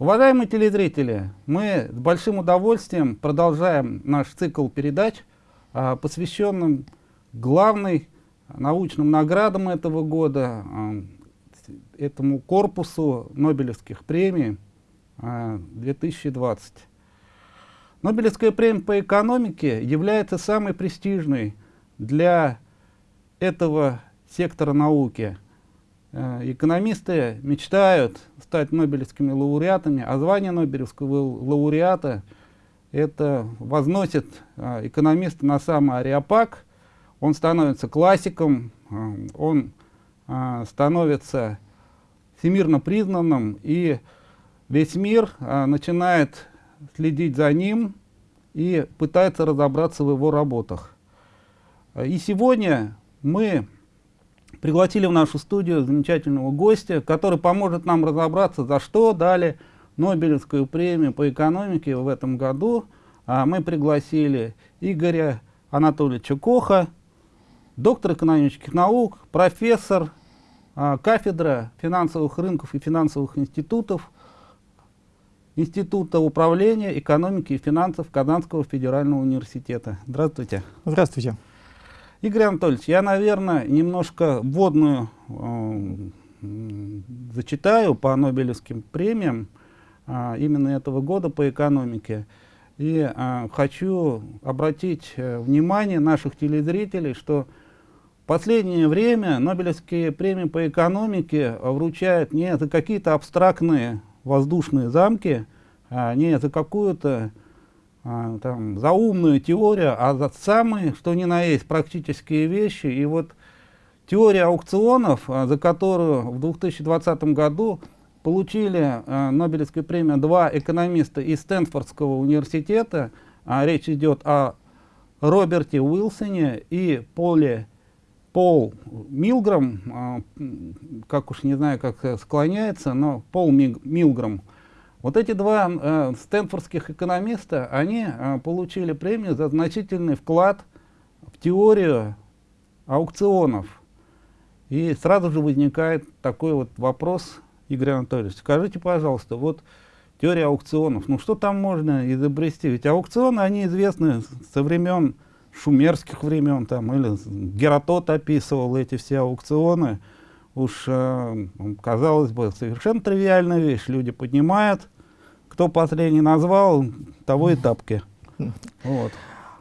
Уважаемые телезрители, мы с большим удовольствием продолжаем наш цикл передач, а, посвященным главной научным наградам этого года, а, этому корпусу Нобелевских премий 2020. А, Нобелевская премия по экономике является самой престижной для этого сектора науки. Э, экономисты мечтают стать нобелевскими лауреатами, а звание нобелевского лауреата это возносит э, экономиста на самый ареопаг, он становится классиком, э, он становится всемирно признанным, и весь мир начинает следить за ним и пытается разобраться в его работах. И сегодня мы пригласили в нашу студию замечательного гостя, который поможет нам разобраться, за что дали Нобелевскую премию по экономике в этом году. А мы пригласили Игоря Анатольевича Коха, доктор экономических наук, профессор, а, кафедра финансовых рынков и финансовых институтов, Института управления экономики и финансов Казанского федерального университета. Здравствуйте. Здравствуйте. Игорь Анатольевич, я, наверное, немножко вводную э, зачитаю по Нобелевским премиям э, именно этого года по экономике. И э, хочу обратить э, внимание наших телезрителей, что в последнее время Нобелевские премии по экономике вручают не за какие-то абстрактные воздушные замки, а не за какую-то там, за умную теорию, а за самые, что ни на есть, практические вещи. И вот теория аукционов, а, за которую в 2020 году получили а, Нобелевскую премию два экономиста из Стэнфордского университета. А, речь идет о Роберте Уилсоне и Поле Пол Милграм, а, как уж не знаю, как склоняется, но Пол Милграм – вот эти два э, стэнфордских экономиста, они э, получили премию за значительный вклад в теорию аукционов. И сразу же возникает такой вот вопрос, Игорь Анатольевич, скажите, пожалуйста, вот теория аукционов, ну что там можно изобрести? Ведь аукционы, они известны со времен шумерских времен, там, или Геротот описывал эти все аукционы. Уж, э, казалось бы, совершенно тривиальная вещь. Люди поднимают кто последний назвал, того и тапки. Вот.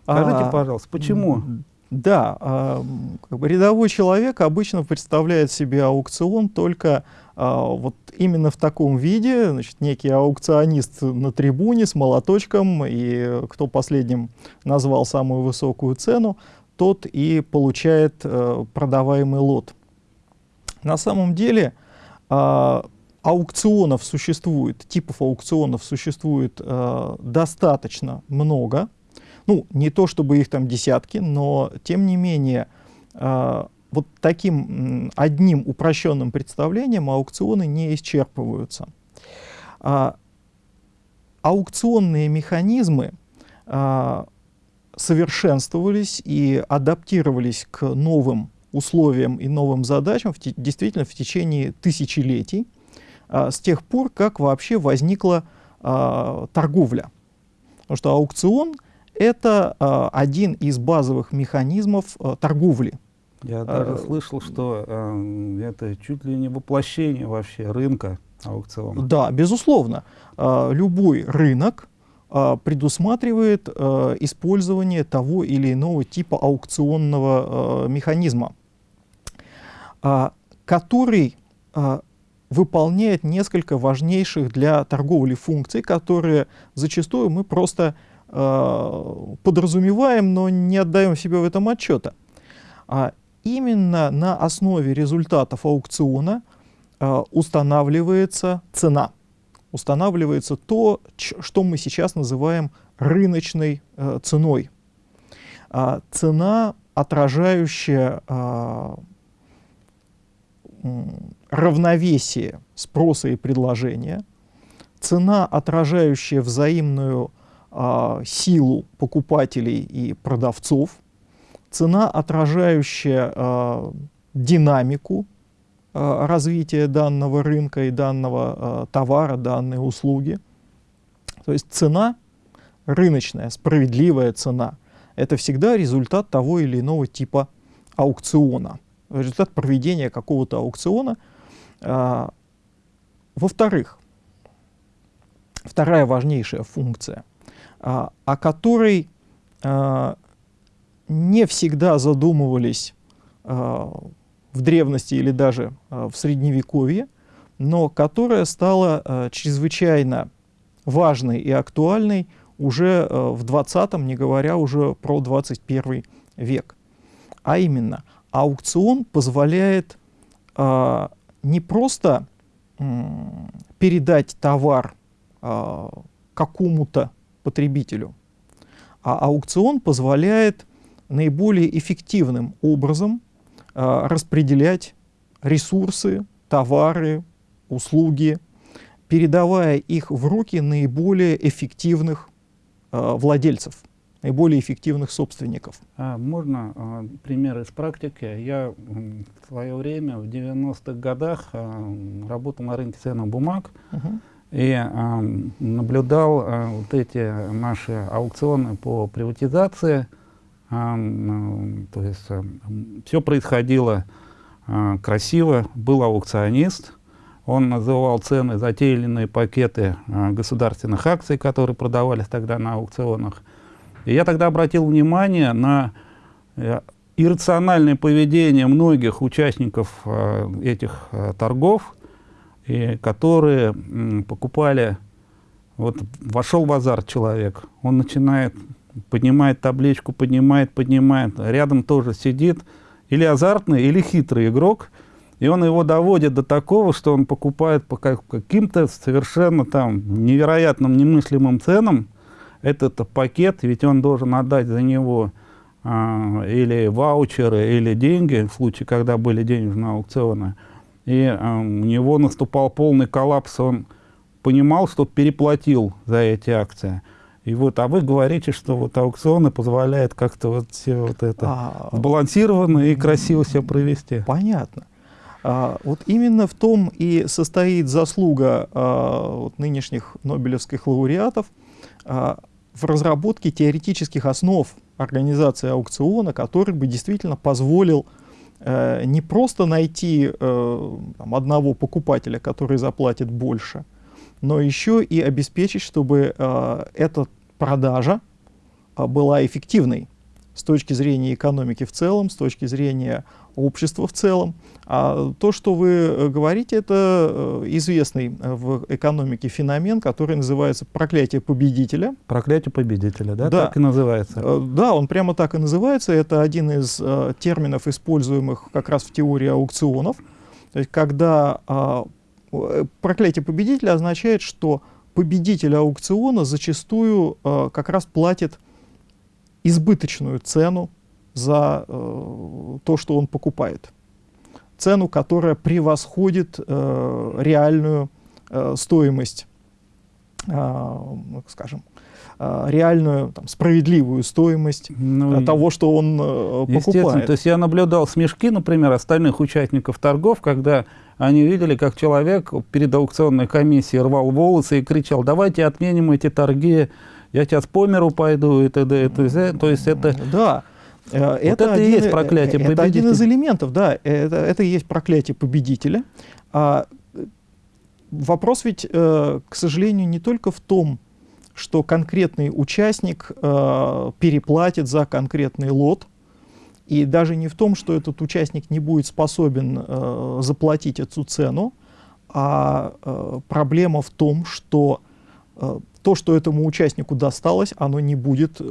Скажите, а, пожалуйста, почему? Да, а, как бы рядовой человек обычно представляет себе аукцион только а, вот именно в таком виде, значит, некий аукционист на трибуне с молоточком, и кто последним назвал самую высокую цену, тот и получает а, продаваемый лот. На самом деле а, аукционов существует, типов аукционов существует э, достаточно много. Ну, не то чтобы их там десятки, но тем не менее э, вот таким одним упрощенным представлением аукционы не исчерпываются. А, аукционные механизмы а, совершенствовались и адаптировались к новым условиям и новым задачам в действительно в течение тысячелетий с тех пор, как вообще возникла а, торговля. Потому что аукцион — это а, один из базовых механизмов а, торговли. Я даже слышал, что это чуть ли не воплощение вообще рынка аукциона. Да, безусловно. Любой рынок предусматривает использование того или иного типа аукционного механизма, который выполняет несколько важнейших для торговли функций, которые зачастую мы просто э, подразумеваем, но не отдаем себе в этом отчета. А именно на основе результатов аукциона э, устанавливается цена. Устанавливается то, что мы сейчас называем рыночной э, ценой. А цена, отражающая э, равновесие спроса и предложения, цена, отражающая взаимную а, силу покупателей и продавцов, цена, отражающая а, динамику э, развития данного рынка и данного товара, данной услуги. То есть цена, рыночная, справедливая цена, это всегда результат того или иного типа аукциона, результат проведения какого-то аукциона. Во-вторых, вторая важнейшая функция, о которой не всегда задумывались в древности или даже в средневековье, но которая стала чрезвычайно важной и актуальной уже в 20-м, не говоря уже про 21 век. А именно, аукцион позволяет не просто передать товар э, какому-то потребителю, а аукцион позволяет наиболее эффективным образом э, распределять ресурсы, товары, услуги, передавая их в руки наиболее эффективных э, владельцев, наиболее эффективных собственников. А можно а, пример из практики? Я в свое время, в 90-х годах, а, работал на рынке ценных бумаг угу. и а, наблюдал а, вот эти наши аукционы по приватизации – то есть все происходило а, красиво. Был аукционист, он называл цены за те или иные пакеты а, государственных акций, которые продавались тогда на аукционах. И я тогда обратил внимание на э, иррациональное поведение многих участников а, этих торгов, и которые покупали, вот вошел в азарт человек, он начинает поднимает табличку, поднимает, поднимает. Рядом тоже сидит или азартный, или хитрый игрок, и он его доводит до такого, что он покупает по каким-то совершенно там невероятным, немыслимым ценам этот пакет, ведь он должен отдать за него а, или ваучеры, или деньги, в случае, когда были денежные аукционы. И а, у него наступал полный коллапс, он понимал, что переплатил за эти акции. И вот, а вы говорите, что вот аукционы позволяют как-то вот все вот это а, сбалансированно и красиво все провести. Понятно. А, вот именно в том и состоит заслуга а, вот, нынешних нобелевских лауреатов а, в разработке теоретических основ организации аукциона, который бы действительно позволил э, не просто найти э, там, одного покупателя, который заплатит больше, но еще и обеспечить, чтобы э, эта продажа э, была эффективной с точки зрения экономики в целом, с точки зрения общества в целом. А то, что вы э, говорите, это э, известный в экономике феномен, который называется проклятие победителя. Проклятие победителя, да? да. Так и называется. Да, он прямо так и называется. Это один из э, терминов, используемых как раз в теории аукционов. То есть, когда а, Э, проклятие победителя означает, что победитель аукциона зачастую э, как раз платит избыточную цену за э, то, что он покупает. Цену, которая превосходит э, реальную э, стоимость, э, скажем, э, реальную там, справедливую стоимость ну, э, того, что он э, покупает. То есть я наблюдал смешки, например, остальных участников торгов, когда они видели, как человек перед аукционной комиссией рвал волосы и кричал, давайте отменим эти торги, я сейчас по миру пойду и т.д. То есть это... Да. Э, вот это, это один, и есть проклятие победителя. Это один из элементов, да. Это, это и есть проклятие победителя. А, вопрос ведь, э, к сожалению, не только в том, что конкретный участник э, переплатит за конкретный лот, и даже не в том, что этот участник не будет способен э, заплатить эту цену, а э, проблема в том, что э, то, что этому участнику досталось, оно не будет э,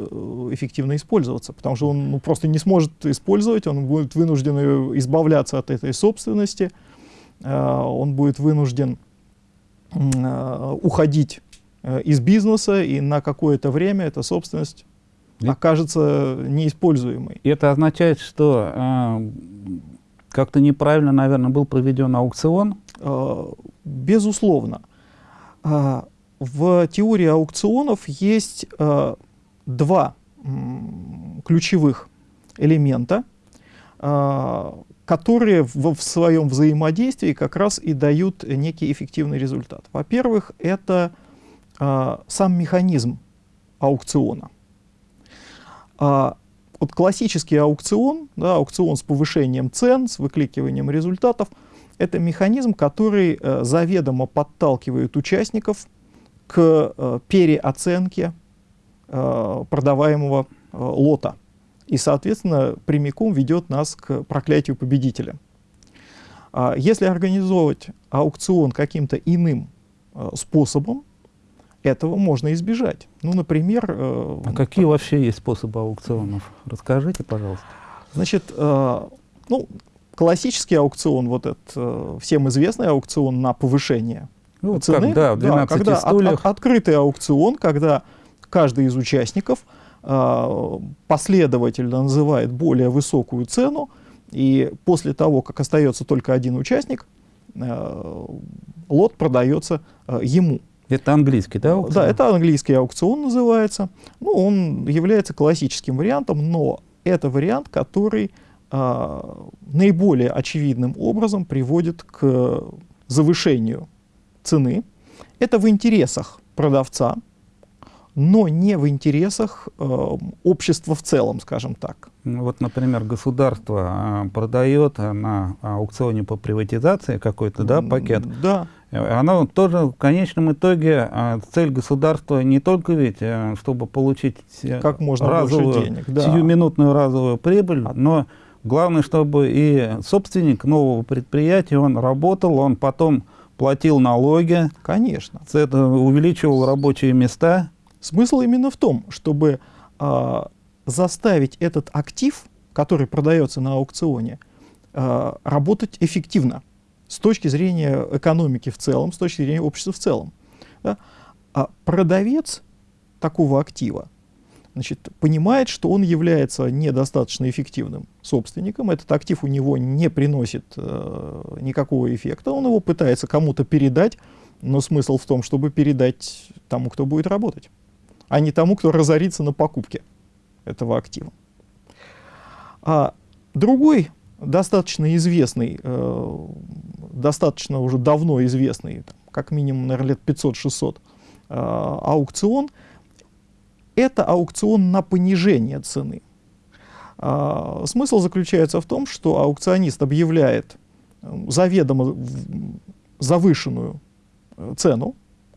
эффективно использоваться, потому что он ну, просто не сможет использовать, он будет вынужден избавляться от этой собственности, э, он будет вынужден э, уходить э, из бизнеса, и на какое-то время эта собственность окажется неиспользуемой. И это означает, что э, как-то неправильно, наверное, был проведен аукцион? Э, безусловно. Э, в теории аукционов есть э, два ключевых элемента. а, которые в, в своем взаимодействии как раз и дают некий эффективный результат. Во-первых, это а, сам механизм аукциона. А, вот классический аукцион, да, аукцион с повышением цен, с выкликиванием результатов, это механизм, который э, заведомо подталкивает участников к э, переоценке э, продаваемого э, лота и, соответственно, прямиком ведет нас к проклятию победителя. А если организовывать аукцион каким-то иным способом, этого можно избежать. Ну, например... А какие вообще есть способы аукционов? Расскажите, пожалуйста. Значит, ну, классический аукцион, вот этот всем известный аукцион на повышение ну, цены. Как, да, 12 да, когда от, от, открытый аукцион, когда каждый из участников э, последовательно называет более высокую цену, и после того, как остается только один участник, э, лот продается э, ему. Это английский, да? Аукцион? Да, это английский аукцион называется. Ну, он является классическим вариантом, но это вариант, который э, наиболее очевидным образом приводит к завышению цены. Это в интересах продавца, но не в интересах э, общества в целом, скажем так. Вот, например, государство э, продает на аукционе по приватизации какой-то да, пакет. Да. Оно тоже в конечном итоге э, цель государства не только ведь, э, чтобы получить э, как можно разовую, денег, да. сиюминутную разовую прибыль, но главное, чтобы и собственник нового предприятия, он работал, он потом платил налоги. Конечно. Это увеличивал рабочие места. Смысл именно в том, чтобы э, заставить этот актив, который продается на аукционе, э, работать эффективно с точки зрения экономики в целом, с точки зрения общества в целом. Да? А продавец такого актива значит, понимает, что он является недостаточно эффективным собственником, этот актив у него не приносит э, никакого эффекта, он его пытается кому-то передать, но смысл в том, чтобы передать тому, кто будет работать а не тому, кто разорится на покупке этого актива. А другой достаточно известный, э, достаточно уже давно известный, там, как минимум, наверное, лет 500-600, э, аукцион, это аукцион на понижение цены. А, смысл заключается в том, что аукционист объявляет э, заведомо завышенную э, цену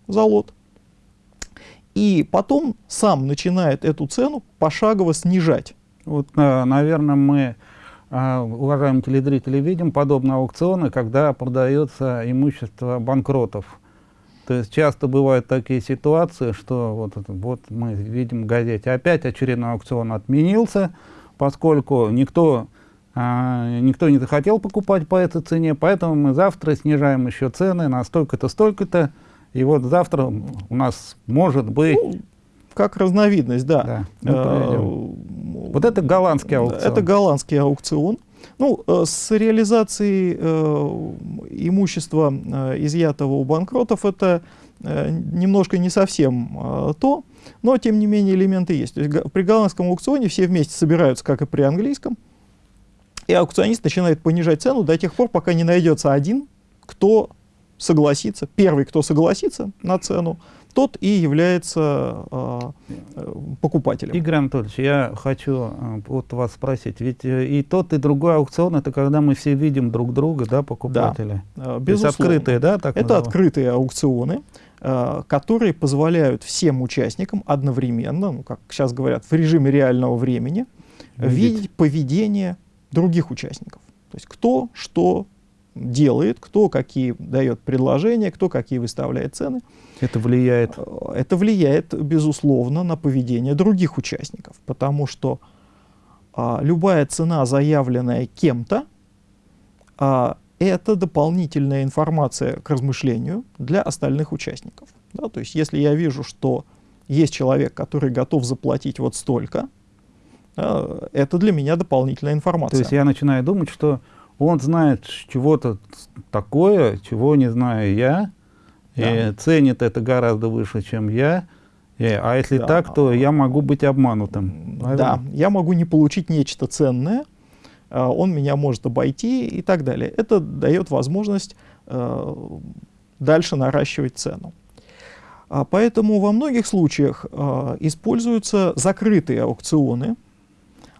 за лот, и потом сам начинает эту цену пошагово снижать. Вот, наверное, мы, а, уважаемые телезрители, видим подобные аукционы, когда продается имущество банкротов. То есть часто бывают такие ситуации, что вот, вот мы видим в газете, опять очередной аукцион отменился, поскольку никто, а, никто не захотел покупать по этой цене, поэтому мы завтра снижаем еще цены на столько-то, столько-то. И вот завтра у нас может быть... Ну, как разновидность, да. да э, вот это голландский аукцион. Это голландский аукцион. Ну, э, с реализацией э, имущества, э, изъятого у банкротов, это немножко не совсем то, но, тем не менее, элементы есть. То есть при голландском аукционе все вместе собираются, как и при английском, и аукционист начинает понижать цену до тех пор, пока не найдется один, кто согласится, первый, кто согласится на цену, тот и является э, покупателем. Игорь Анатольевич, я хочу э, вот вас спросить, ведь э, и тот, и другой аукцион, это когда мы все видим друг друга, да, покупателя? Да, безусловно. открытые, да? Так это открытые аукционы, э, которые позволяют всем участникам одновременно, ну, как сейчас говорят, в режиме реального времени, видеть, видеть поведение других участников. То есть кто, что, делает, кто какие дает предложения, кто какие выставляет цены. Это влияет? Э, это влияет, безусловно, на поведение других участников, потому что а, любая цена, заявленная кем-то, а, это дополнительная информация к размышлению для остальных участников. Да? То есть если я вижу, что есть человек, который готов заплатить вот столько, а, это для меня дополнительная информация. То есть я начинаю думать, что он знает чего-то такое, чего не знаю я, да. и ценит это гораздо выше, чем я. И, а если да. так, то я могу быть обманутым. Правильно? Да, я могу не получить нечто ценное, он меня может обойти и так далее. Это дает возможность дальше наращивать цену. А поэтому во многих случаях а, используются закрытые аукционы,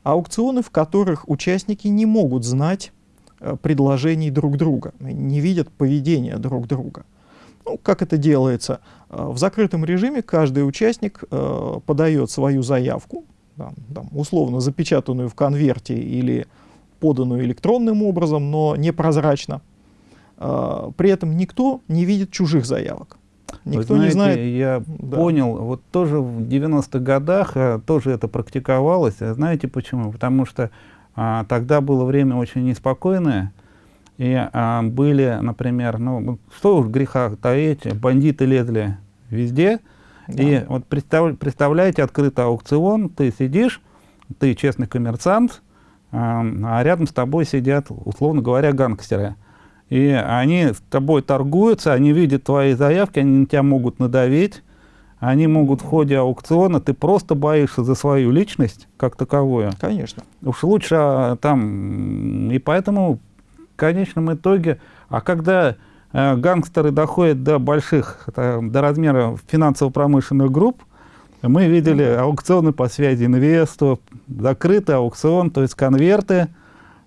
аукционы, в которых участники не могут знать а, предложений друг друга, не видят поведения друг друга. Ну, как это делается? А, в закрытом режиме каждый участник а, подает свою заявку, там, там, условно запечатанную в конверте или поданную электронным образом, но непрозрачно. А, при этом никто не видит чужих заявок. Никто знаете, не знает. Я да. понял, вот тоже в 90-х годах а, тоже это практиковалось. А знаете почему? Потому что а, тогда было время очень неспокойное, и а, были, например, ну, что уж греха таить, бандиты лезли везде, да. и вот представ, представляете открытый аукцион, ты сидишь, ты честный коммерсант, а, а рядом с тобой сидят, условно говоря, гангстеры и они с тобой торгуются, они видят твои заявки, они на тебя могут надавить, они могут в ходе аукциона, ты просто боишься за свою личность как таковую. Конечно. Уж лучше а, там, и поэтому в конечном итоге, а когда э, гангстеры доходят до больших, это, до размера финансово-промышленных групп, мы видели аукционы по связи инвесту, закрытый аукцион, то есть конверты,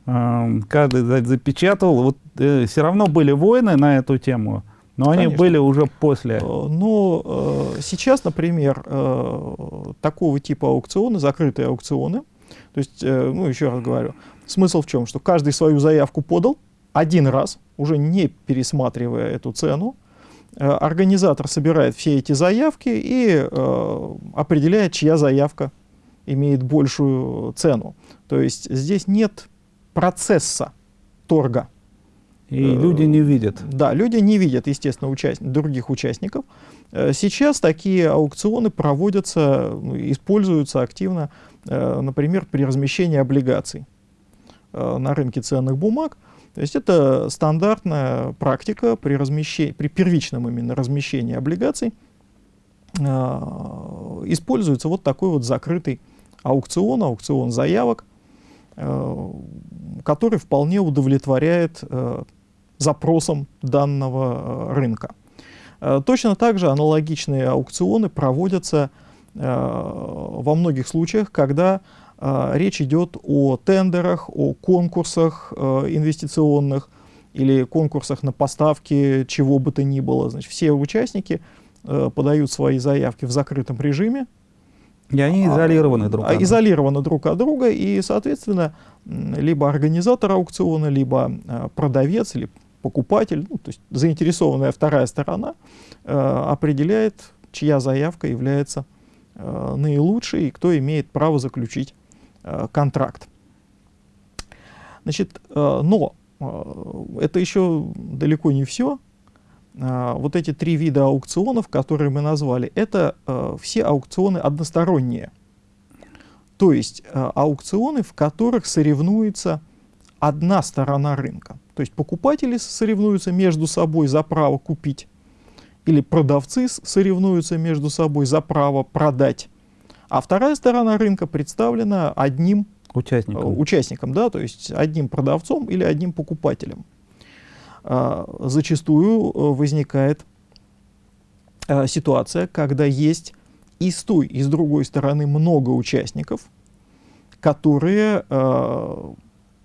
каждый запечатывал. Вот э, все равно были войны на эту тему, но Конечно. они были уже после. Э, ну, э, сейчас, например, э, такого типа аукционы, закрытые аукционы, то есть, ну, еще раз говорю, смысл в чем? Что каждый свою заявку подал один раз, уже не пересматривая эту цену, организатор собирает все эти заявки и определяет, чья заявка имеет большую цену. То есть здесь нет процесса торга. И э, люди не видят. Да, люди не видят, естественно, участ... других участников. Э, сейчас такие аукционы проводятся, ну, используются активно, э, например, при размещении облигаций на рынке ценных бумаг. То есть это стандартная практика при, размещении, при первичном именно размещении облигаций. Используется вот такой вот закрытый аукцион, аукцион заявок, который вполне удовлетворяет запросам данного э, рынка. Точно так же аналогичные аукционы проводятся во многих случаях, когда речь идет о тендерах, о конкурсах инвестиционных или конкурсах на поставки чего бы то ни было. Значит, все участники подают свои заявки в закрытом режиме, и они а, изолированы друг от друга. Изолированы друг от друга, и, соответственно, либо организатор аукциона, либо а, продавец или покупатель, ну, то есть заинтересованная вторая сторона, э, определяет, чья заявка является э, наилучшей и кто имеет право заключить э, контракт. Значит, э, но э, это еще далеко не все. А, вот эти три вида аукционов, которые мы назвали, это э, все аукционы односторонние. То есть э, аукционы, в которых соревнуется одна сторона рынка. То есть покупатели соревнуются между собой за право купить, или продавцы соревнуются между собой за право продать. А вторая сторона рынка представлена одним участником, э, участником да, то есть одним продавцом или одним покупателем. А, зачастую э, возникает а, ситуация, когда есть и с той, и с другой стороны много участников, которые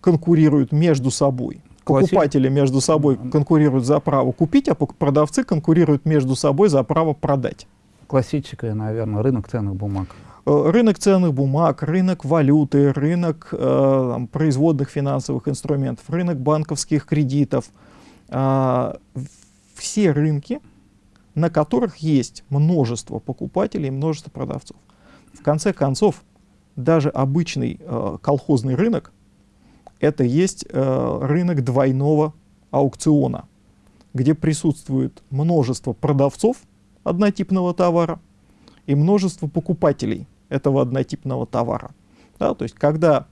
конкурируют между собой. Покупатели между собой конкурируют за право купить, а продавцы конкурируют между собой за право продать. Классическая, наверное, рынок ценных бумаг. Э, рынок ценных бумаг, рынок валюты, рынок э, там, производных финансовых инструментов, рынок банковских кредитов – а, все рынки, на которых есть множество покупателей, множество продавцов. В конце концов, даже обычный э, колхозный рынок это есть э, рынок двойного аукциона, где присутствует множество продавцов однотипного товара и множество покупателей этого однотипного товара. Да, то есть, когда,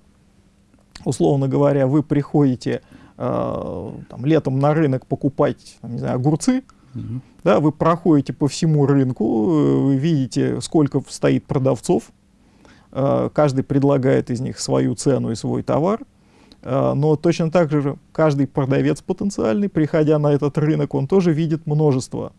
условно говоря, вы приходите э, там, летом на рынок покупать не знаю, огурцы, угу. да, вы проходите по всему рынку, э, вы видите, сколько стоит продавцов, э, каждый предлагает из них свою цену и свой товар, э, но точно так же каждый продавец потенциальный, приходя на этот рынок, он тоже видит множество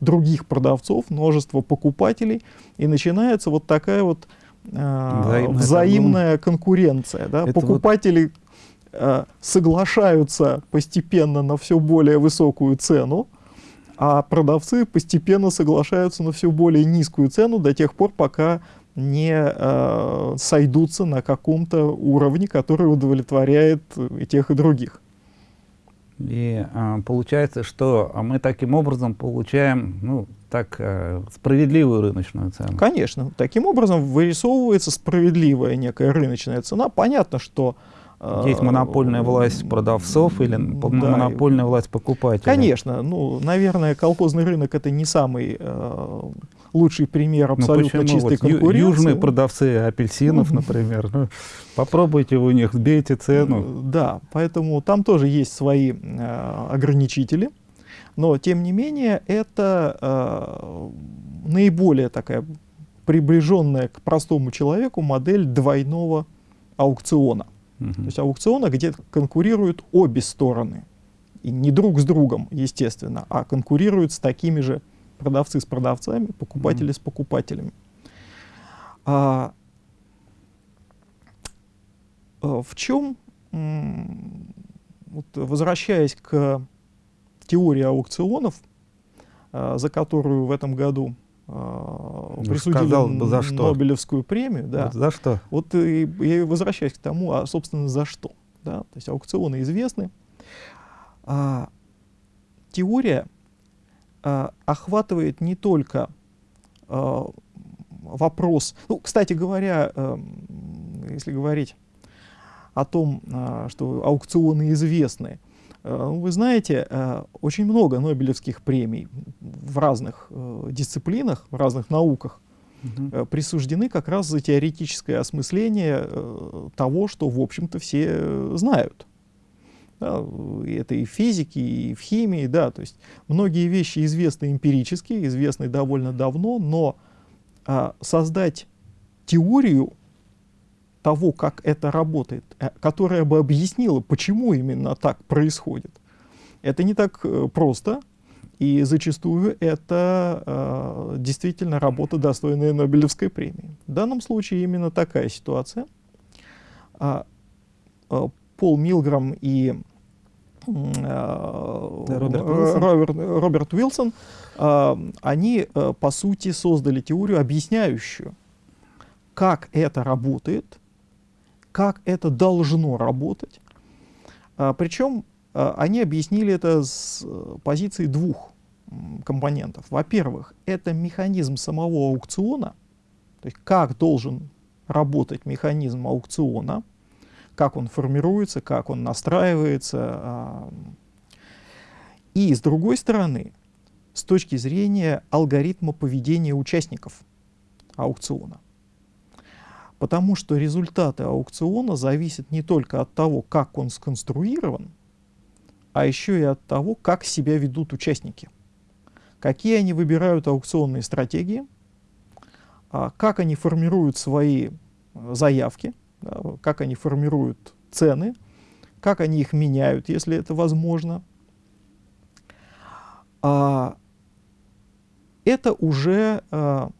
других продавцов, множество покупателей, и начинается вот такая вот э, взаимная, конкуренция. Да? Покупатели вот... э, соглашаются постепенно на все более высокую цену, а продавцы постепенно соглашаются на все более низкую цену до тех пор, пока не э, сойдутся на каком-то уровне, который удовлетворяет и тех, и других. И э, получается, что мы таким образом получаем ну, так, э, справедливую рыночную цену. Конечно. Таким образом вырисовывается справедливая некая рыночная цена. Понятно, что есть монопольная власть продавцов или да. монопольная власть покупателей? Конечно. Ну, наверное, колхозный рынок это не самый э, лучший пример ну, абсолютно ну, чистой вот конкуренции. Южные продавцы апельсинов, например. Ну, попробуйте у них, сбейте цену. Да, поэтому там тоже есть свои э, ограничители. Но, тем не менее, это э, наиболее такая приближенная к простому человеку модель двойного аукциона. Угу. То есть аукциона, где конкурируют обе стороны. И не друг с другом, естественно, а конкурируют с такими же продавцы с продавцами, покупатели угу. с покупателями. А, а, в чем, вот, возвращаясь к теории аукционов, а, за которую в этом году а, присудили сказал, за что? Нобелевскую премию. Да. Вот за что? Вот и, я возвращаюсь к тому, а собственно за что. Да? То есть аукционы известны. А, теория а, охватывает не только а, вопрос, ну, кстати говоря, а, если говорить о том, а, что аукционы известны, вы знаете, э, очень много Нобелевских премий в разных э, дисциплинах, в разных науках угу. присуждены как раз за теоретическое осмысление того, что, в общем-то, все знают. Да, это и в физике, и в химии, да, то есть многие вещи известны эмпирически, известны довольно давно, но а, создать теорию того, как это работает, э, которая бы объяснила, почему именно так происходит. Это не так э, просто, и зачастую это э, действительно работа, достойная Нобелевской премии. В данном случае именно такая ситуация. А, а, Пол Милграм и а, Роберт Уилсон, Роберт, Роберт Уилсон а, они, а, по сути, создали теорию, объясняющую, как это работает, как это должно работать. А, причем а, они объяснили это с э, позиции двух компонентов. Во-первых, это механизм самого аукциона, то есть как должен работать механизм аукциона, как он формируется, как он настраивается. А, и с другой стороны, с точки зрения алгоритма поведения участников аукциона. Потому что результаты аукциона зависят не только от того, как он сконструирован, а еще и от того, как себя ведут участники. Какие они выбирают аукционные стратегии, а как они формируют свои э, заявки, как они формируют цены, как они их меняют, если это возможно. А, это уже а,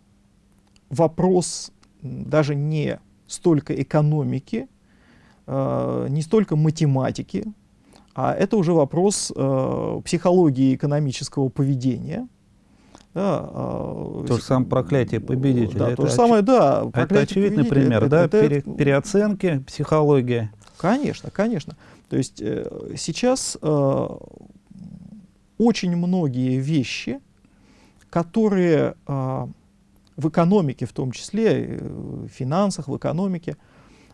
вопрос даже не столько экономики, э, не столько математики, а это уже вопрос э, психологии экономического поведения. Да, э, то же самое проклятие победителя. Да, это то же самое, да. Это очевидный пример, это, да, это, пере, переоценки, психология. Конечно, конечно. То есть сейчас очень многие вещи, которые в экономике в том числе, э, в финансах, в экономике,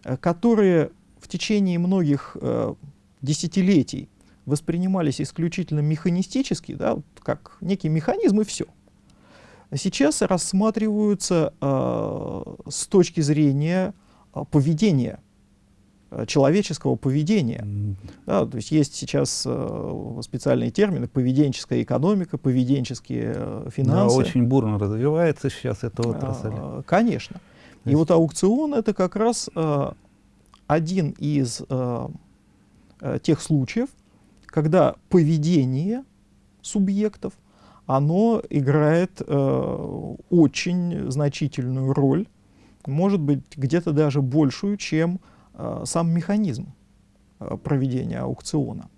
э, которые в течение многих э, десятилетий воспринимались исключительно механистически, да, как некий механизм и все. Сейчас рассматриваются с точки зрения поведения человеческого поведения. Да, то есть есть сейчас э, специальные термины поведенческая экономика, поведенческие э, финансы. Да, очень бурно развивается сейчас эта отрасль. А, конечно. И вот аукцион это как раз э, один из э, э, тех случаев, когда поведение субъектов, оно играет э, очень значительную роль, может быть, где-то даже большую, чем э, сам механизм э, проведения аукциона.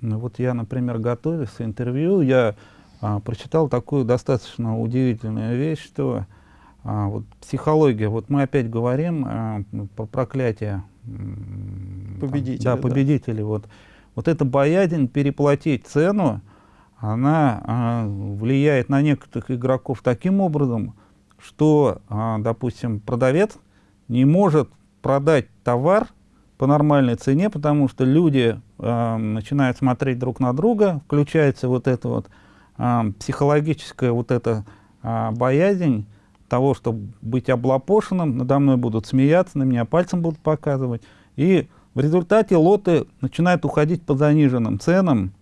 Ну вот я, например, готовясь к интервью, я а, прочитал такую достаточно удивительную вещь, что а, вот психология, вот мы опять говорим а, про проклятие победителей. Да, победители. Да. Вот, вот эта боязнь переплатить цену, она а, влияет на некоторых игроков таким образом, что, а, допустим, продавец не может продать товар по нормальной цене, потому что люди а, начинают смотреть друг на друга, включается вот эта вот а, психологическая вот эта а, боязнь того, чтобы быть облапошенным, надо мной будут смеяться, на меня пальцем будут показывать. И в результате лоты начинают уходить по заниженным ценам,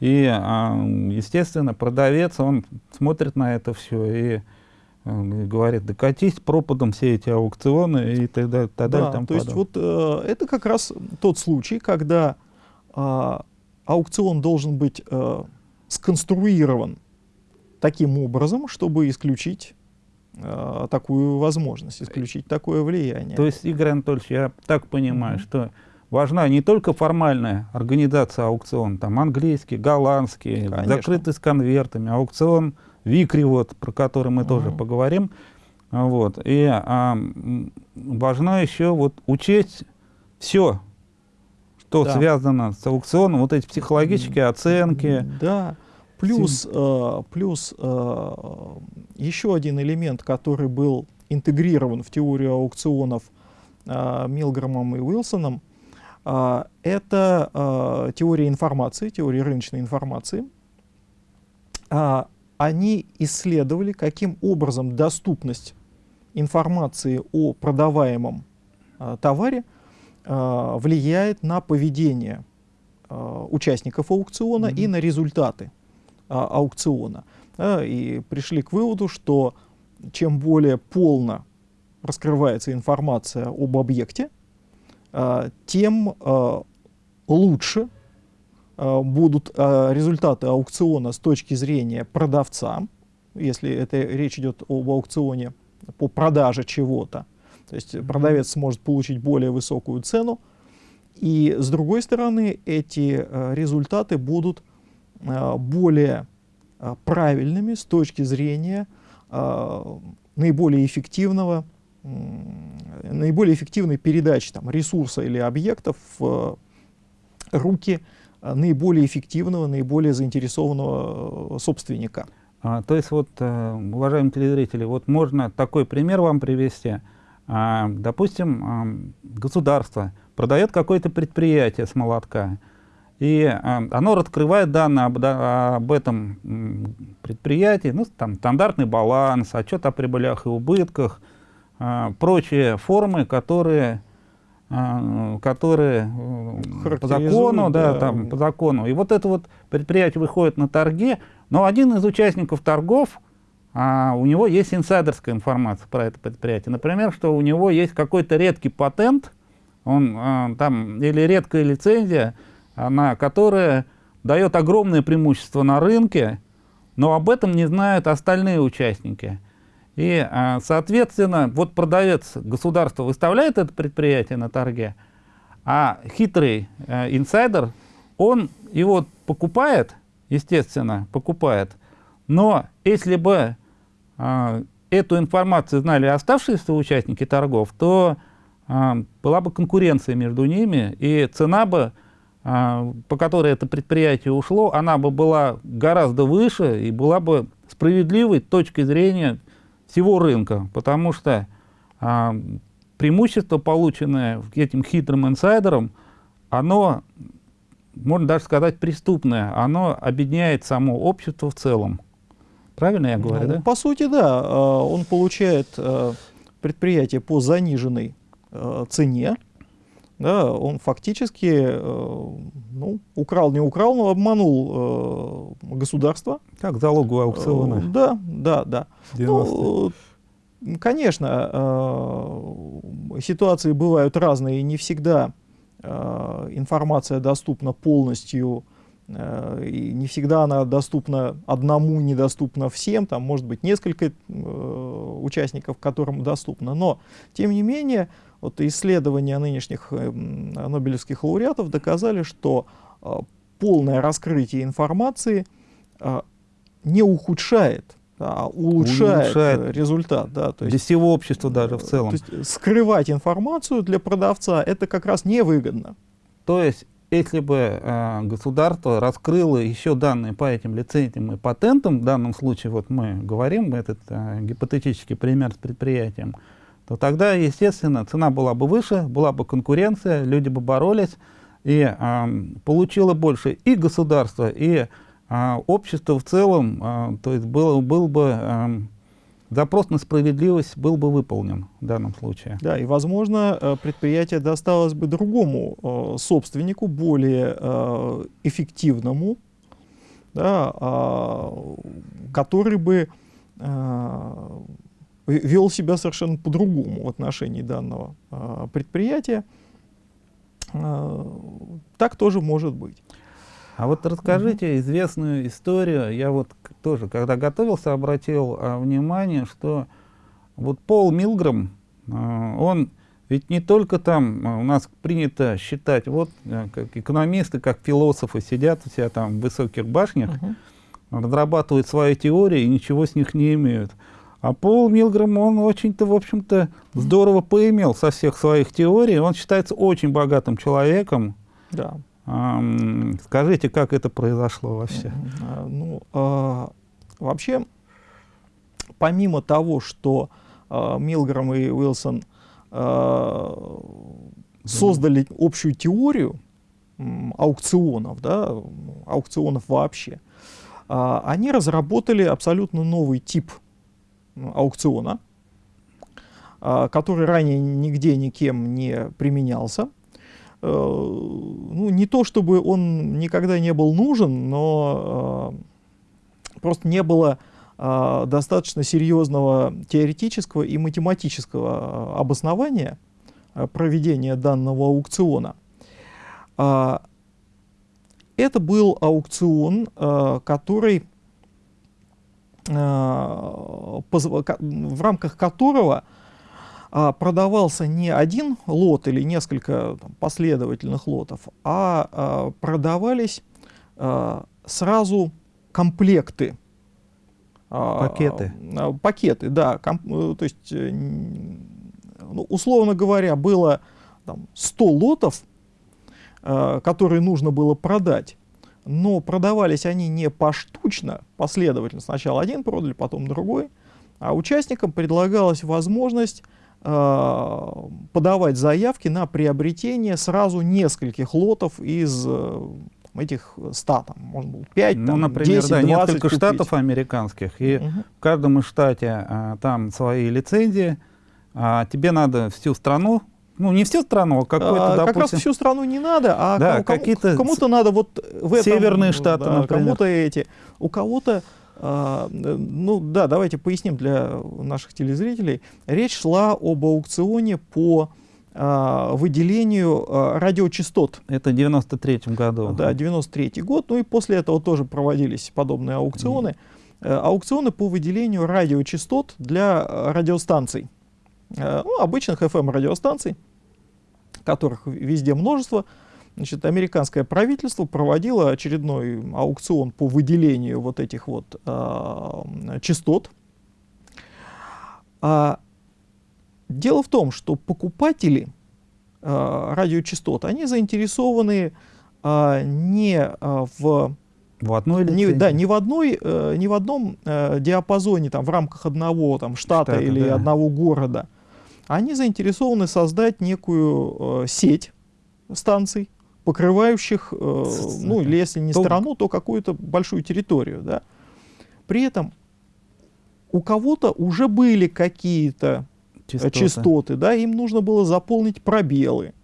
и, а, естественно, продавец, он смотрит на это все и э, говорит, да катись пропадом все эти аукционы и так далее. Так да, там то есть вот э, это как раз тот случай, когда э, аукцион должен быть э, сконструирован таким образом, чтобы исключить э, такую возможность, исключить такое влияние. То есть, Игорь Анатольевич, я так понимаю, mm -hmm. что важна не только формальная организация аукциона, там английский, голландский, Конечно. закрытый с конвертами, аукцион Викри, вот, про который мы угу. тоже поговорим. Вот. И а, важно еще вот учесть все, что да. связано с аукционом, вот эти психологические оценки. Да. Плюс, э, плюс э, еще один элемент, который был интегрирован в теорию аукционов э, Милгромом и Уилсоном, а, это а, теория информации, теория рыночной информации. А, они исследовали, каким образом доступность информации о продаваемом товаре влияет на поведение участников аукциона mm -hmm. и на результаты аукциона. И пришли к выводу, что чем более полно раскрывается информация об объекте, а, тем а, лучше будут результаты аукциона с точки зрения продавца, если это речь идет об аукционе по продаже чего-то. То есть продавец сможет получить более высокую цену. И с другой стороны, эти результаты будут более правильными с точки зрения наиболее эффективного наиболее эффективной передачи там, ресурса или объектов в руки э, наиболее эффективного, наиболее заинтересованного э, собственника. А, то есть, вот, э, уважаемые телезрители, вот можно такой пример вам привести. А, допустим, государство продает какое-то предприятие с молотка, и оно раскрывает данные об, об этом предприятии, ну, там, стандартный баланс, отчет о прибылях и убытках, а, прочие формы, которые, которые э, по закону, да, да. Там, по закону. И вот это вот предприятие выходит на торги, но один из участников торгов, а, у него есть инсайдерская информация про это предприятие. Например, что у него есть какой-то редкий патент, он а, там, или редкая лицензия, она, которая дает огромное преимущество на рынке, но об этом не знают остальные участники. И, а, соответственно, вот продавец государства выставляет это предприятие на торге, а хитрый э, инсайдер, он его покупает, естественно, покупает, но если бы э, эту информацию знали оставшиеся участники торгов, то э, была бы конкуренция между ними, и цена бы, э, по которой это предприятие ушло, она бы была гораздо выше и была бы справедливой с точки зрения всего рынка, потому что а, преимущество, полученное этим хитрым инсайдером, оно, можно даже сказать, преступное, оно объединяет само общество в целом. Правильно я говорю, ну, да? По сути, да. А, он получает а, предприятие по заниженной а, цене, да, он фактически э, ну, украл, не украл, но обманул э, государство. Как залогу аукциона. Э, да, да, да. Ну, конечно, э, ситуации бывают разные, и не всегда э, информация доступна полностью, э, и не всегда она доступна одному, недоступна всем, там может быть несколько э, участников, которым доступна, но тем не менее вот исследования нынешних э, нобелевских лауреатов доказали, что э, полное раскрытие информации э, не ухудшает а улучшает, улучшает результат. Да, то есть, для всего общества даже в целом. То есть скрывать информацию для продавца это как раз невыгодно. То есть если бы э, государство раскрыло еще данные по этим лицензиям и патентам, в данном случае вот мы говорим, этот э, гипотетический пример с предприятием, то тогда, естественно, цена была бы выше, была бы конкуренция, люди бы боролись, и э, получило больше и государство, и э, общество в целом, э, то есть был, был бы э, запрос на справедливость был бы выполнен в данном случае. Да, и, возможно, э, предприятие досталось бы другому э, собственнику, более э, эффективному, да, э, который бы э, вел себя совершенно по-другому в отношении данного э, предприятия. Э, так тоже может быть. А вот расскажите известную историю. Я вот тоже, когда готовился, обратил а, внимание, что вот Пол Милграм, а, он ведь не только там а, у нас принято считать, вот а, как экономисты, как философы сидят у себя там в высоких башнях, -huh. разрабатывают свои теории и ничего с них не имеют. А Пол Милграм, он очень-то, в общем-то, здорово поимел со всех своих теорий. Он считается очень богатым человеком. Да. Скажите, как это произошло вообще? А, ну, а, вообще, помимо того, что а, Милграм и Уилсон а, создали общую теорию аукционов, да, аукционов вообще, а, они разработали абсолютно новый тип аукциона, а, который ранее нигде никем не применялся. Э, ну, не то чтобы он никогда не был нужен, но э, просто не было э, достаточно серьезного теоретического и математического обоснования проведения данного аукциона. А, это был аукцион, который, в рамках которого а, продавался не один лот или несколько там, последовательных лотов, а, а продавались а, сразу комплекты. Пакеты. Пакеты, да. Э, то есть, э, ну, условно говоря, было там, 100 лотов, которые нужно было продать. Но продавались они не поштучно, последовательно. Сначала один продали, потом другой. А участникам предлагалась возможность Э, подавать заявки на приобретение сразу нескольких лотов из э, этих 100, там, может быть, 5, ну, там, например, 10, да, 20 несколько купить. штатов американских, и угу. в каждом из штате а, там свои лицензии, а тебе надо всю страну ну, не всю страну, а какой-то, а, допустим... Как раз всю страну не надо, а да, кому-то кому надо вот в этом... Северные штаты, да, например. Кому-то эти. У кого-то а, ну да, давайте поясним для наших телезрителей. Речь шла об аукционе по а, выделению а, радиочастот. Это в 93 году. Да, 93 год. Ну и после этого тоже проводились подобные аукционы. Mm. Аукционы по выделению радиочастот для радиостанций. Ну, обычных FM-радиостанций, которых везде множество. Значит, американское правительство проводило очередной аукцион по выделению вот этих вот э, частот. А, дело в том, что покупатели э, радиочастот, они заинтересованы э, не э, в в одной не, да, не в одной, э, не в одном э, диапазоне там в рамках одного там штата Штата, или да. одного города. Они заинтересованы создать некую э, сеть станций, покрывающих, э, ну или если не страну, то какую-то большую территорию. Да? При этом у кого-то уже были какие-то э, частоты. частоты, да, им нужно было заполнить пробелы.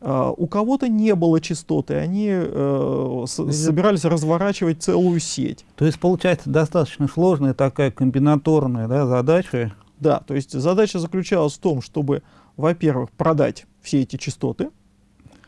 Uh, у кого-то не было частоты, они uh, собирались разворачивать целую сеть. То есть получается достаточно сложная такая комбинаторная да, задача. Да, то есть задача заключалась в том, чтобы, во-первых, продать все эти частоты,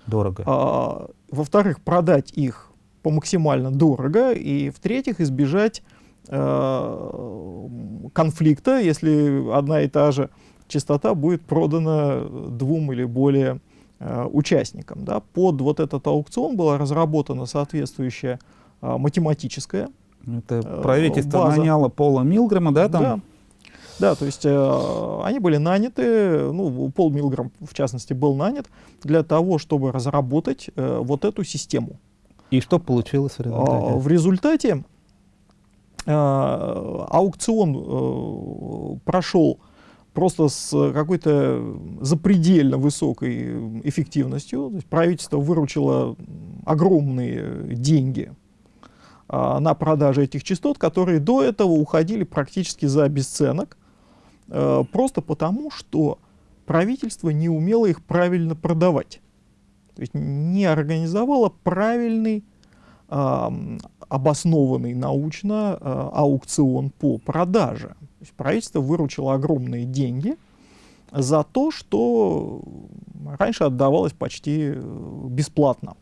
Дорого. А, Во-вторых, продать их по максимально дорого. И в-третьих, избежать э, конфликта, если одна и та же частота будет продана двум или более э, участникам. Да. Под вот этот аукцион была разработана соответствующая э, математическая Это э, правительство база. наняло Пола Милгрэма, да, там? Да. Да, то есть э, они были наняты, ну, Пол Милграм, в частности, был нанят для того, чтобы разработать э, вот эту систему. И что получилось в А, результате? В результате э, аукцион э, прошел просто с какой-то запредельно высокой эффективностью. То есть правительство выручило огромные деньги а, на продаже этих частот, которые до этого уходили практически за бесценок, просто потому, что правительство не умело их правильно продавать. То есть не организовало правильный, обоснованный научно а, аукцион по продаже. То есть правительство выручило огромные деньги за то, что раньше отдавалось почти э, бесплатно.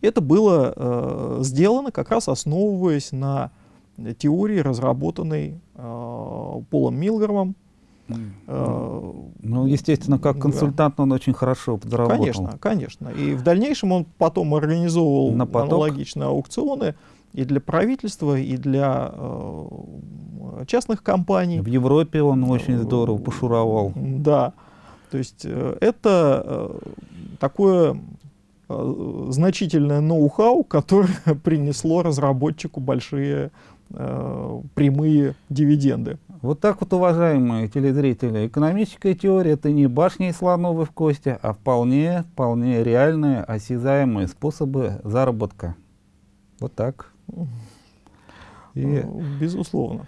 Это было э, сделано как раз основываясь на теории, разработанной э, Полом Милгромом. э, Ну, естественно, как консультант он очень хорошо подработал. Конечно, конечно. И в дальнейшем он потом организовывал На поток. аналогичные аукционы и для правительства, и для э, частных компаний. В Европе он очень здорово пошуровал. Да. То есть э, это э, такое э, значительное ноу-хау, которое принесло разработчику большие э, прямые дивиденды. Вот так вот, уважаемые телезрители, экономическая теория это не башни и слоновы в кости, а вполне, вполне реальные, осязаемые способы заработка. Вот так. И, Э, Безусловно.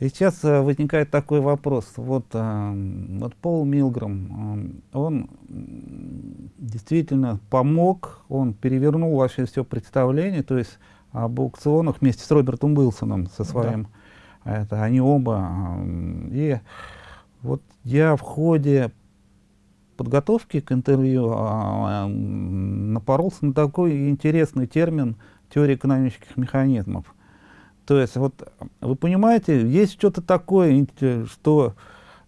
и сейчас э, возникает такой вопрос. Вот, э, вот Пол Милграм, он действительно помог, он перевернул вообще все представление, то есть об аукционах вместе с Робертом Уилсоном со своим. Это они оба. э, И вот я в ходе подготовки к интервью а, напоролся на такой интересный термин теория экономических механизмов. То есть, вот вы понимаете, есть что-то такое, инте- что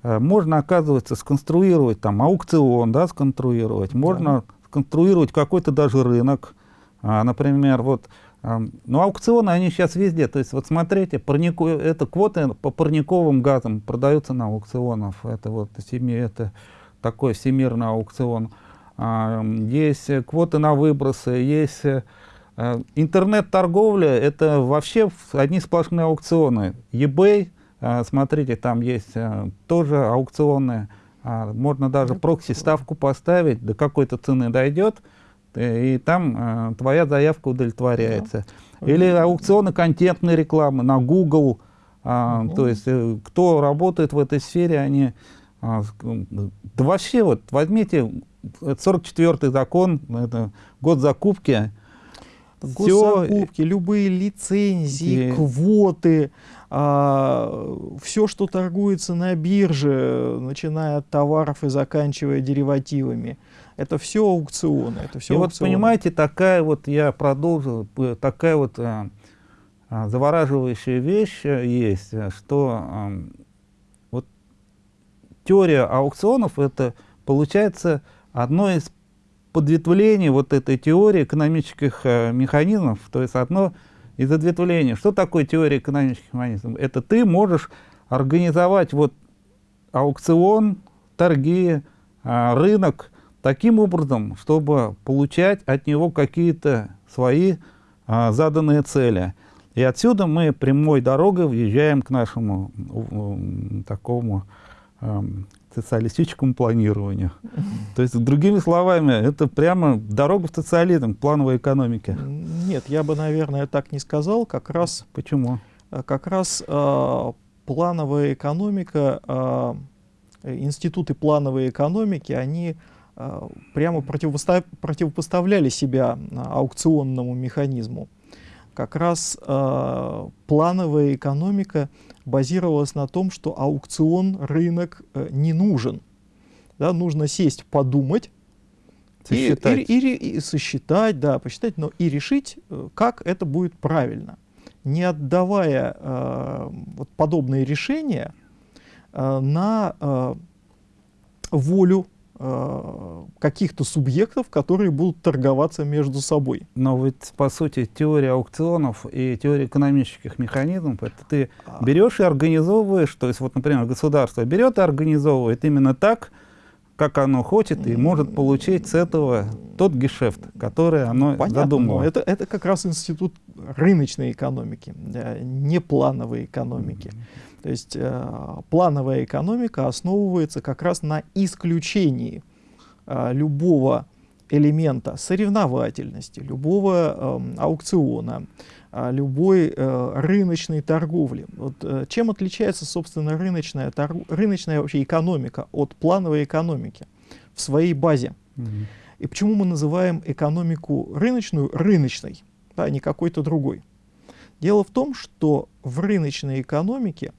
э, можно, оказывается, сконструировать там аукцион, да, сконструировать, можно сконструировать какой-то даже рынок. А, например, вот, ну, аукционы, они сейчас везде. То есть, вот смотрите, парнику, это квоты по парниковым газам продаются на аукционах. Это вот это такой всемирный аукцион. А, есть э, квоты на выбросы, есть э, э, интернет-торговля, это вообще одни сплошные аукционы. eBay, смотрите, там есть тоже аукционы. А, можно даже прокси-ставку поставить, до какой-то цены дойдет, и там э, твоя заявка удовлетворяется. Или аукционы контентной рекламы на Google. а, Мгм. То есть э, кто работает в этой сфере, они... а, м, да вообще вот возьмите э, 44-й закон, это год закупки. Госзакупки, любые лицензии, И- квоты, все, что торгуется на бирже, начиная от товаров и заканчивая деривативами, это все аукционы. Это все и вот понимаете, такая вот, я продолжу, п- такая вот а, а, завораживающая вещь э, есть, э, что ам, вот теория аукционов это получается одно из подветвлений вот этой теории экономических э, механизмов, то есть одно из ответвлений. Что такое теория экономических механизмов? Это ты можешь организовать вот аукцион, торги, а, рынок таким образом, чтобы получать от него какие-то свои а, заданные цели. И отсюда мы прямой дорогой въезжаем к нашему м, такому ам, социалистическому планированию. То есть, другими словами, это прямо дорога в социализм, плановой экономике. Нет, я бы, наверное, так не сказал. Как раз, Почему? э, как раз э, плановая экономика, э, э, институты плановой экономики, они э, прямо противопоста- противопоставляли себя э, аукционному механизму. Как раз э, плановая экономика базировалась на том, что аукцион, рынок э, не нужен. Да, нужно сесть, подумать, Сосчитать. И, и, и, и сосчитать, да, посчитать, но и решить, э, как это будет правильно. Не отдавая э, вот подобные решения э, на э, волю э, каких-то субъектов, которые будут торговаться между собой. Но ведь, по сути, теория аукционов и теория экономических механизмов, это ты а. берешь и организовываешь, то есть вот, например, государство берет и организовывает именно так, как оно хочет и может получить с этого тот гешефт, который оно Понятно, задумало. Это, это как раз институт рыночной экономики, не плановой экономики. Mm -hmm. То есть э, плановая экономика основывается как раз на исключении э, любого элемента соревновательности, любого э, аукциона, а, любой э, рыночной торговли. Вот, э, чем отличается, собственно, рыночная, торг... рыночная вообще экономика от плановой экономики в своей базе? Mm -hmm. И почему мы называем экономику рыночную рыночной, да, а не какой-то другой? Дело в том, что в рыночной экономике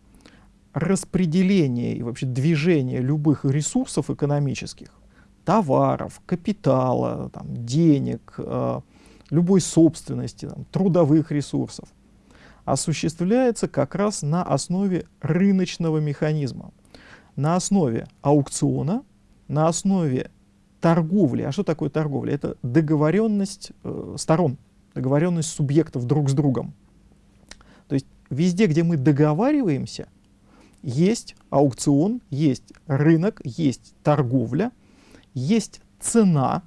распределение и вообще движение любых ресурсов экономических, товаров, капитала, там, денег, э, любой собственности, там, трудовых ресурсов, осуществляется как раз на основе рыночного механизма, на основе аукциона, на основе торговли. А что такое торговля? Это договоренность э, сторон, договоренность субъектов друг с другом. То есть везде, где мы договариваемся, есть аукцион, есть рынок, есть торговля, есть цена,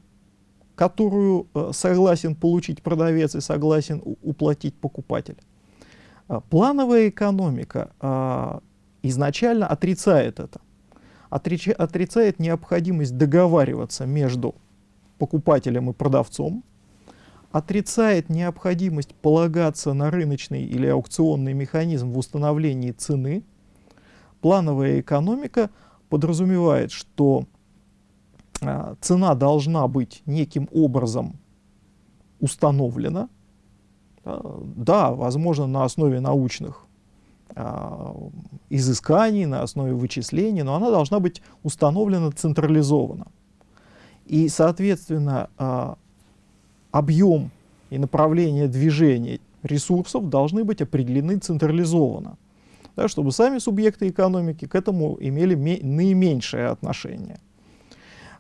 которую э, согласен получить продавец и согласен уплатить покупатель. А, плановая экономика а, изначально отрицает это. Отрицает необходимость договариваться между покупателем и продавцом, отрицает необходимость полагаться на рыночный или аукционный механизм в установлении цены. Плановая экономика подразумевает, что а, цена должна быть неким образом установлена, да, возможно, на основе научных а, изысканий, на основе вычислений, но она должна быть установлена централизованно. И, соответственно, а, объем и направление движения ресурсов должны быть определены централизованно, да, чтобы сами субъекты экономики к этому имели наименьшее отношение.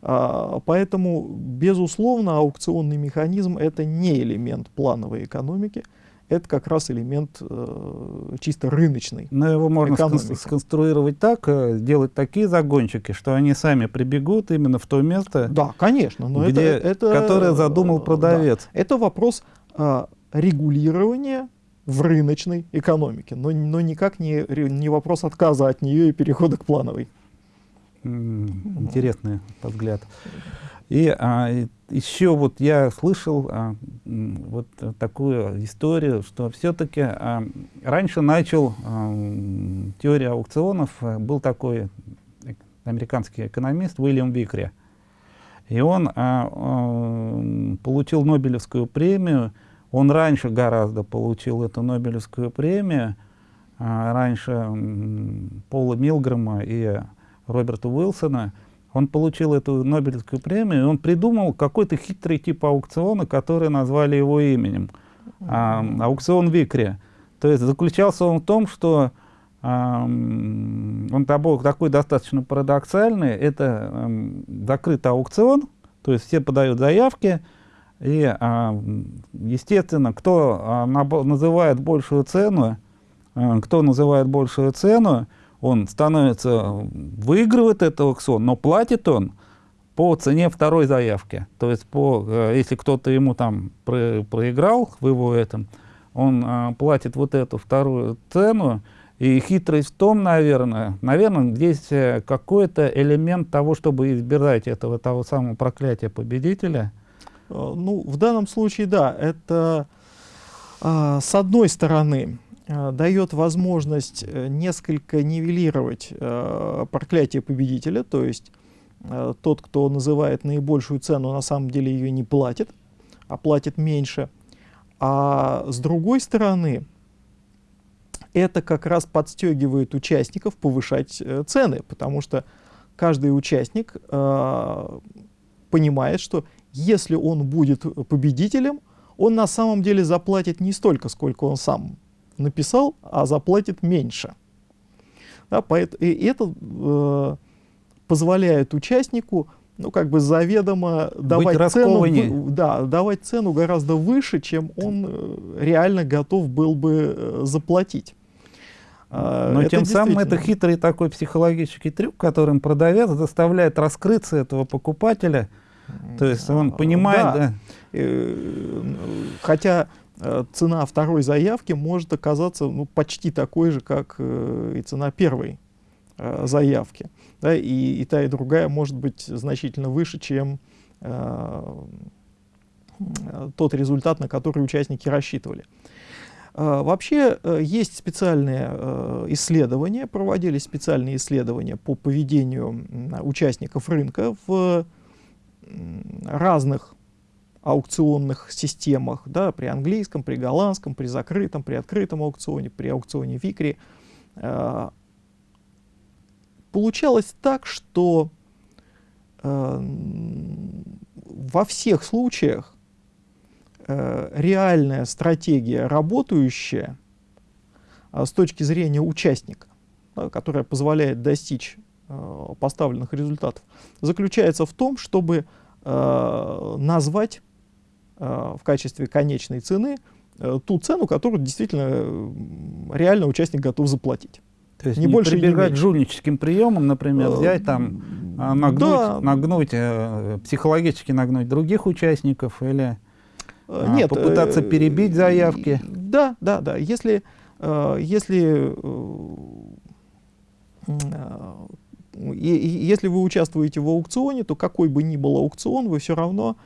А, поэтому, безусловно, аукционный механизм — это не элемент плановой экономики, это как раз элемент э, чисто рыночный. Но его можно экономики. сконструировать так, э, сделать такие загончики, что они сами прибегут именно в то место, да, конечно, но где, это, это, которое задумал продавец. Да, это вопрос э, регулирования в рыночной экономике, но, но никак не, не вопрос отказа от нее и перехода к плановой. Интересный взгляд. И а, еще вот я слышал а, вот такую историю, что все-таки а, раньше начал а, теория аукционов, а, был такой американский экономист Уильям Викри. И он а, а, получил Нобелевскую премию, он раньше гораздо получил эту Нобелевскую премию, а, раньше Пола Милгрэма и Роберта Уилсона, он получил эту Нобелевскую премию, и он придумал какой-то хитрый тип аукциона, который назвали его именем. А, аукцион Викри. То есть заключался он в том, что а, он такой достаточно парадоксальный. Это а, закрытый аукцион, то есть все подают заявки, и, а, естественно, кто а, называет большую цену, а, кто называет большую цену, он становится, выигрывает этот аукцион, но платит он по цене второй заявки. То есть, по, э, если кто-то ему там про, проиграл в его этом, он платит вот эту вторую цену. И хитрость в том, наверное, наверное, здесь э, какой-то элемент того, чтобы избирать этого того самого проклятия победителя. Ну, в данном случае, да, это а, с одной стороны Э, дает возможность э, несколько нивелировать э, проклятие победителя, то есть э, тот, кто называет наибольшую цену, на самом деле ее не платит, а платит меньше. А с другой стороны, это как раз подстегивает участников повышать э, цены, потому что каждый участник э, понимает, что если он будет победителем, он на самом деле заплатит не столько, сколько он сам написал, а заплатит меньше. Да, поэтому, и это э, позволяет участнику ну, как бы заведомо давать цену, да, давать цену гораздо выше, чем он э, реально готов был бы э, заплатить. А, Но это тем самым это хитрый такой психологический трюк, которым продавец заставляет раскрыться этого покупателя. То есть он понимает, да. да. Э, хотя цена второй заявки может оказаться ну, почти такой же, как и цена первой заявки да, и, и та, и другая может быть значительно выше, чем э, тот результат, на который участники рассчитывали. Э, вообще э, есть специальные э, исследования, проводились специальные исследования по поведению участников рынка в разных аукционных системах, да, при английском, при голландском, при закрытом, при открытом аукционе, при аукционе Викри. Э, получалось так, что э, во всех случаях э, реальная стратегия, работающая с точки зрения участника, которая позволяет достичь поставленных результатов, заключается в том, чтобы э, назвать э, в качестве конечной цены э, ту цену, которую действительно э, реально участник готов заплатить. То есть не, не больше прибегать не жульническим приемам, например, э, взять там, а, нагнуть, да. нагнуть э, психологически нагнуть других участников или э, Нет, попытаться перебить заявки. Да, да, да. Если, если, если вы участвуете в аукционе, то какой бы ни был аукцион, вы все равно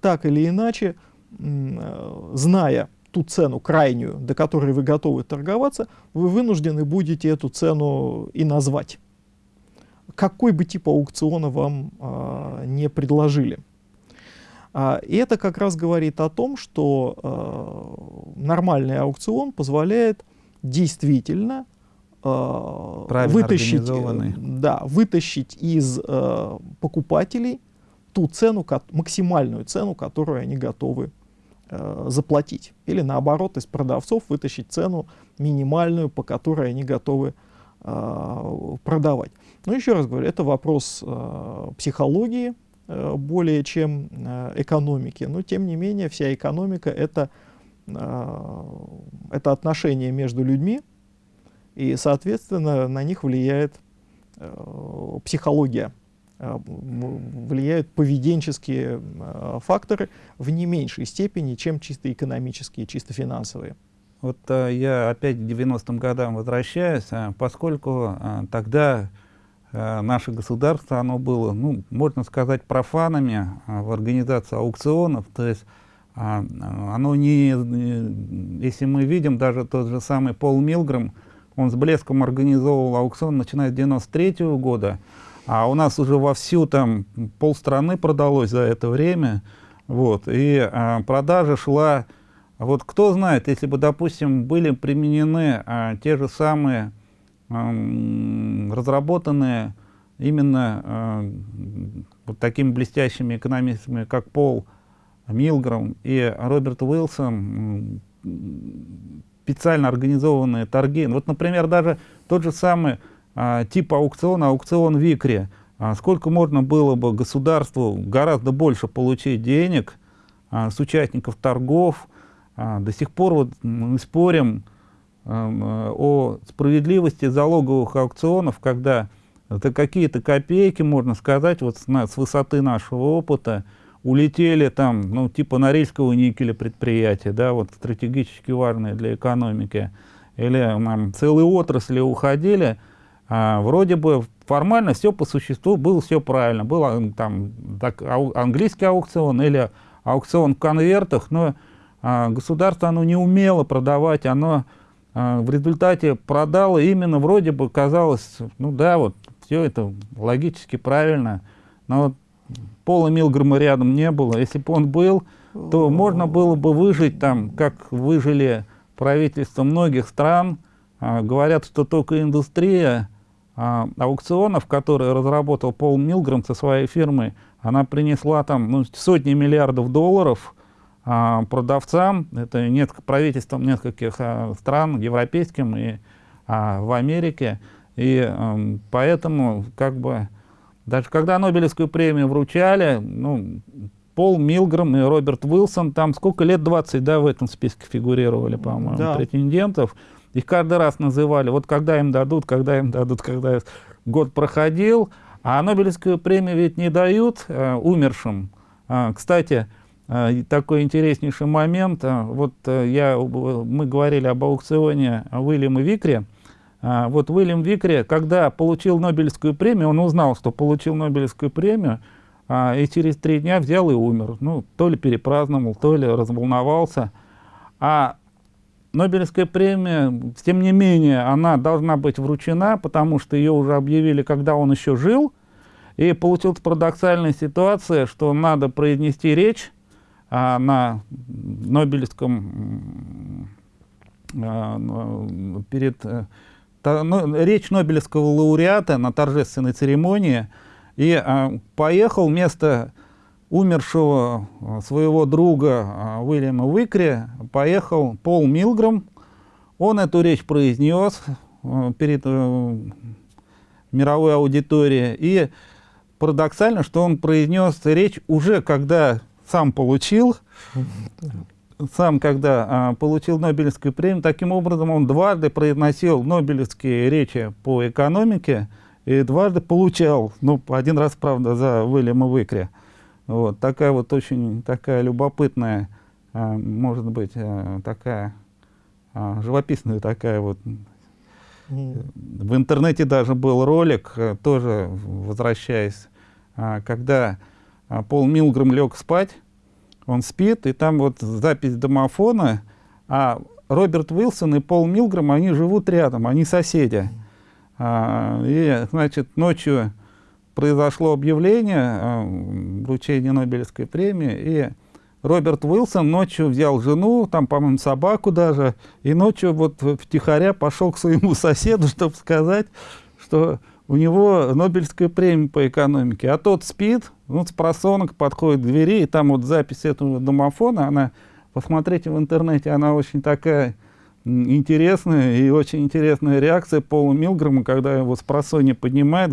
так или иначе, зная ту цену крайнюю, до которой вы готовы торговаться, вы вынуждены будете эту цену и назвать. Какой бы тип аукциона вам а, не предложили. А, и это как раз говорит о том, что а, нормальный аукцион позволяет действительно а, вытащить, да, вытащить из а, покупателей ту цену, максимальную цену, которую они готовы э, заплатить. Или наоборот, из продавцов вытащить цену минимальную, по которой они готовы э, продавать. Но еще раз говорю, это вопрос э, психологии э, более чем э, экономики. Но тем не менее, вся экономика это, э, это отношения между людьми, и, соответственно, на них влияет э, психология Э, влияют поведенческие э, факторы в не меньшей степени, чем чисто экономические, чисто финансовые. Вот а, я опять к 90-м годам возвращаюсь, а, поскольку а, тогда а, наше государство, оно было, ну, можно сказать, профанами а, в организации аукционов, то есть а, оно не, если мы видим, даже тот же самый Пол Милграм, он с блеском организовывал аукцион, начиная с 93 -го года, а у нас уже вовсю там полстраны продалось за это время, вот, и а, продажа шла, вот кто знает, если бы, допустим, были применены а, те же самые а, разработанные именно а, вот такими блестящими экономистами, как Пол Милграм и Роберт Уилсон, специально организованные торги. Вот, например, даже тот же самый а, типа аукциона, аукцион Викре, а, сколько можно было бы государству гораздо больше получить денег а, с участников торгов. А, до сих пор вот мы спорим а, о справедливости залоговых аукционов, когда это какие-то копейки, можно сказать, вот с, с высоты нашего опыта, улетели там, ну, типа Норильского никеля предприятия, да, вот стратегически важные для экономики, или там, целые отрасли уходили, а, вроде бы формально все по существу было все правильно. Был там так, ау, английский аукцион или аукцион в конвертах, но а, государство оно не умело продавать, оно а, в результате продало именно вроде бы казалось, ну да, вот все это логически правильно, но Пола Милгрома рядом не было. Если бы он был, то можно было бы выжить там, как выжили правительства многих стран. А, говорят, что только индустрия а, аукционов, которые разработал Пол Милграм со своей фирмой, Она принесла там ну, сотни миллиардов долларов а, продавцам, это несколько, правительством нескольких а, стран, европейским и а, в Америке. И а, поэтому, как бы, даже когда Нобелевскую премию вручали, ну, Пол Милграм и Роберт Уилсон, там сколько лет, 20, да, в этом списке фигурировали, по-моему, да. претендентов. Их каждый раз называли, вот когда им дадут, когда им дадут, когда год проходил. А Нобелевскую премию ведь не дают э, умершим. А, кстати, э, такой интереснейший момент. Э, вот э, я, мы говорили об аукционе Уильяма Викре. А, вот Уильям Викре, когда получил Нобелевскую премию, он узнал, что получил Нобелевскую премию, а, и через три дня взял и умер. Ну, то ли перепраздновал, то ли разволновался. А Нобелевская премия, тем не менее, она должна быть вручена, потому что ее уже объявили, когда он еще жил. И получилась парадоксальная ситуация, что надо произнести речь а, на Нобелевском а, перед ну, речь Нобелевского лауреата на торжественной церемонии и а, поехал вместо умершего а, своего друга а, Уильяма Уикри, поехал Пол Милграм. Он эту речь произнес перед мировой аудиторией. И парадоксально, что он произнес речь уже когда сам получил, сам когда а, получил Нобелевскую премию. Таким образом, он дважды произносил Нобелевские речи по экономике, и дважды получал, ну, один раз, правда, за Уильяма Выкри. Вот, такая вот очень такая любопытная, а, может быть, а, такая а, живописная такая вот. Mm. В интернете даже был ролик, а, тоже возвращаясь, а, когда а, Пол Милграм лег спать, он спит, и там вот запись домофона, а Роберт Уилсон и Пол Милграм, они живут рядом, они соседи. А, и, значит, ночью произошло объявление вручения Нобелевской премии, и Роберт Уилсон ночью взял жену, там, по-моему, собаку даже, и ночью вот втихаря пошел к своему соседу, чтобы сказать, что у него Нобелевская премия по экономике, а тот спит, ну, с просонок подходит к двери, и там вот запись этого домофона, она, посмотрите в интернете, она очень такая интересная и очень интересная реакция Пола Милграма, когда его с просонья поднимает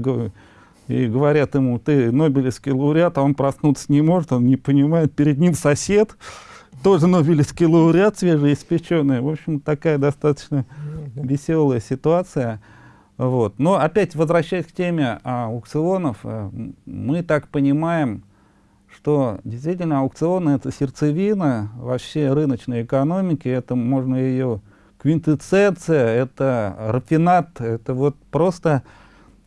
и говорят ему, ты Нобелевский лауреат, а он проснуться не может, он не понимает, перед ним сосед, тоже Нобелевский лауреат, свежеиспеченный. В общем, такая достаточно веселая ситуация. Вот. Но опять возвращаясь к теме а, аукционов, а, мы так понимаем, что действительно аукционы это сердцевина вообще рыночной экономики, это можно ее квинтэссенция, это рафинат, это вот просто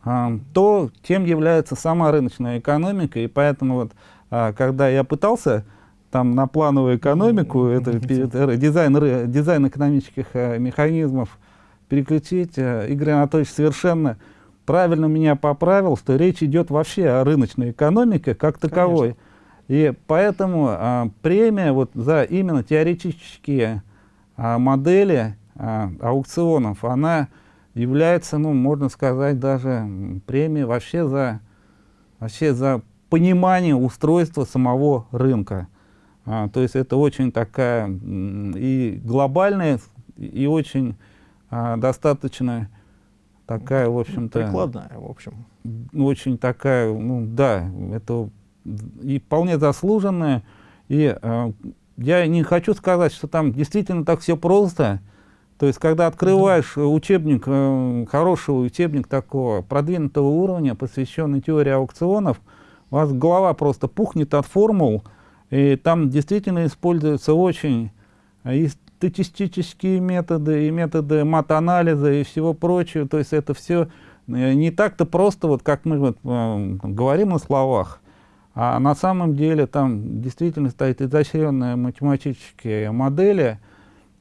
а, то, чем является сама рыночная экономика. И поэтому вот, а, когда я пытался там на плановую экономику, это дизайн, дизайн экономических а, механизмов переключить, а, Игорь Анатольевич совершенно правильно меня поправил, что речь идет вообще о рыночной экономике как таковой. Конечно. И поэтому а, премия вот за именно теоретические а, модели а, аукционов, она является, ну, можно сказать, даже премией вообще за, вообще за понимание устройства самого рынка. А, то есть это очень такая и глобальная, и очень а, достаточно такая, в общем-то... Прикладная, в общем. Очень такая, ну да, это и вполне заслуженная. И а, я не хочу сказать, что там действительно так все просто, то есть, когда открываешь да. учебник, э, хороший учебник такого продвинутого уровня, посвященный теории аукционов, у вас голова просто пухнет от формул, и там действительно используются очень и статистические методы, и методы мат-анализа, и всего прочего. То есть это все э, не так-то просто, вот как мы вот, э, говорим на словах, а на самом деле там действительно стоит изощренные математические модели,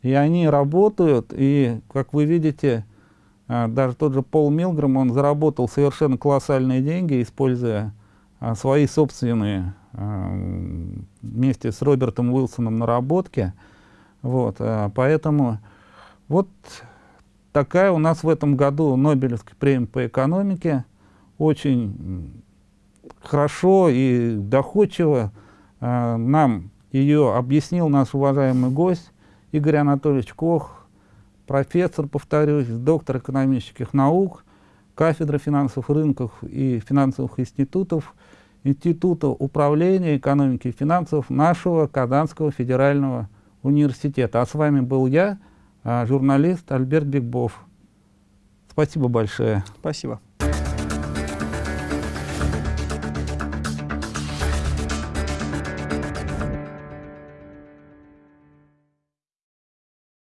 и они работают, и, как вы видите, а, даже тот же Пол Милграм, он заработал совершенно колоссальные деньги, используя свои собственные вместе с Робертом Уилсоном наработки. Вот, поэтому вот такая у нас в этом году Нобелевская премия по экономике. Очень хорошо и доходчиво э, нам ее объяснил наш уважаемый гость Игорь Анатольевич Кох, профессор, повторюсь, доктор экономических наук, кафедра финансовых рынков и финансовых институтов, Института управления экономики и финансов нашего Казанского федерального университета. А с вами был я, а, журналист Альберт Бигбов. Спасибо большое. Спасибо.